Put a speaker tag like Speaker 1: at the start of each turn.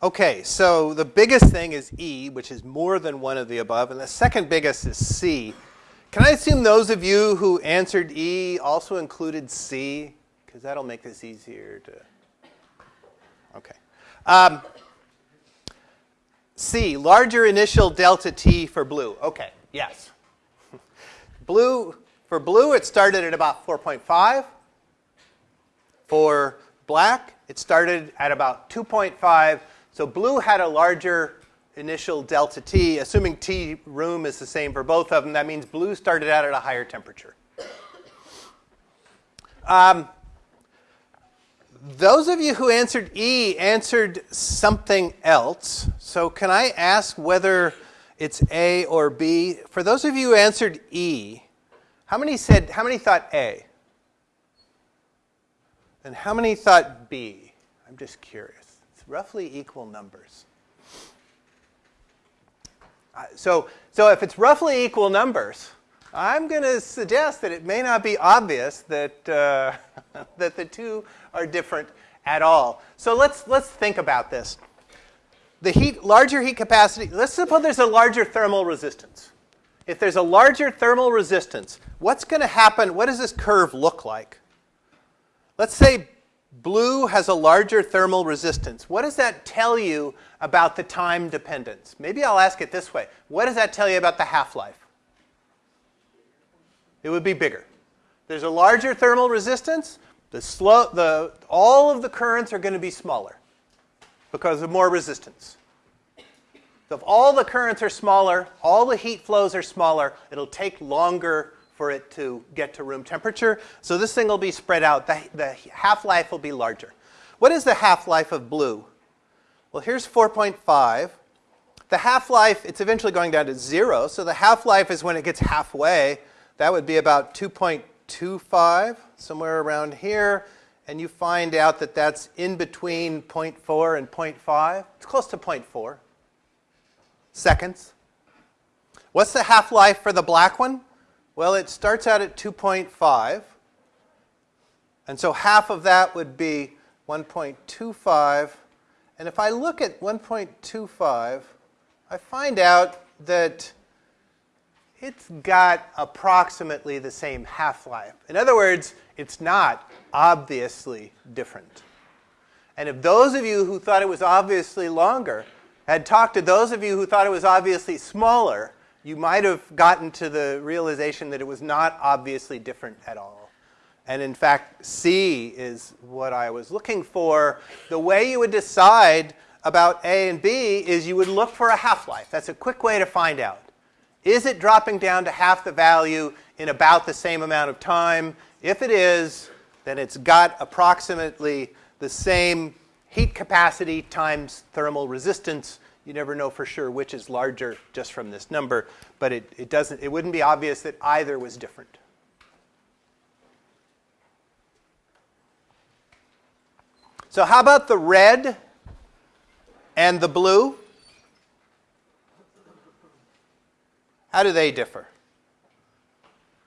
Speaker 1: Okay, so the biggest thing is E, which is more than one of the above, and the second biggest is C. Can I assume those of you who answered E also included C? Because that'll make this easier to. Okay. Um, C, larger initial delta T for blue. Okay, yes. blue, for blue, it started at about 4.5. For black, it started at about 2.5. So blue had a larger initial delta T. Assuming T room is the same for both of them, that means blue started out at a higher temperature. Um, those of you who answered E answered something else. So can I ask whether it's A or B? For those of you who answered E, how many said how many thought A? And how many thought B? I'm just curious. Roughly equal numbers. Uh, so, so if it's roughly equal numbers, I'm going to suggest that it may not be obvious that, uh, that the two are different at all. So let's, let's think about this. The heat, larger heat capacity, let's suppose there's a larger thermal resistance. If there's a larger thermal resistance, what's going to happen? What does this curve look like? Let's say blue has a larger thermal resistance. What does that tell you about the time dependence? Maybe I'll ask it this way. What does that tell you about the half-life? It would be bigger. There's a larger thermal resistance. The slow, the, all of the currents are going to be smaller because of more resistance. So if all the currents are smaller, all the heat flows are smaller, it'll take longer for it to get to room temperature. So this thing will be spread out. The, the half-life will be larger. What is the half-life of blue? Well, here's 4.5. The half-life, it's eventually going down to zero. So the half-life is when it gets halfway. That would be about 2.25, somewhere around here. And you find out that that's in between 0.4 and 0.5. It's close to 0.4 seconds. What's the half-life for the black one? Well, it starts out at 2.5. And so half of that would be 1.25. And if I look at 1.25, I find out that it's got approximately the same half-life. In other words, it's not obviously different. And if those of you who thought it was obviously longer had talked to those of you who thought it was obviously smaller, you might have gotten to the realization that it was not obviously different at all. And in fact, C is what I was looking for. The way you would decide about A and B is you would look for a half-life. That's a quick way to find out. Is it dropping down to half the value in about the same amount of time? If it is, then it's got approximately the same heat capacity times thermal resistance you never know for sure which is larger just from this number, but it, it, doesn't, it wouldn't be obvious that either was different. So how about the red and the blue? How do they differ?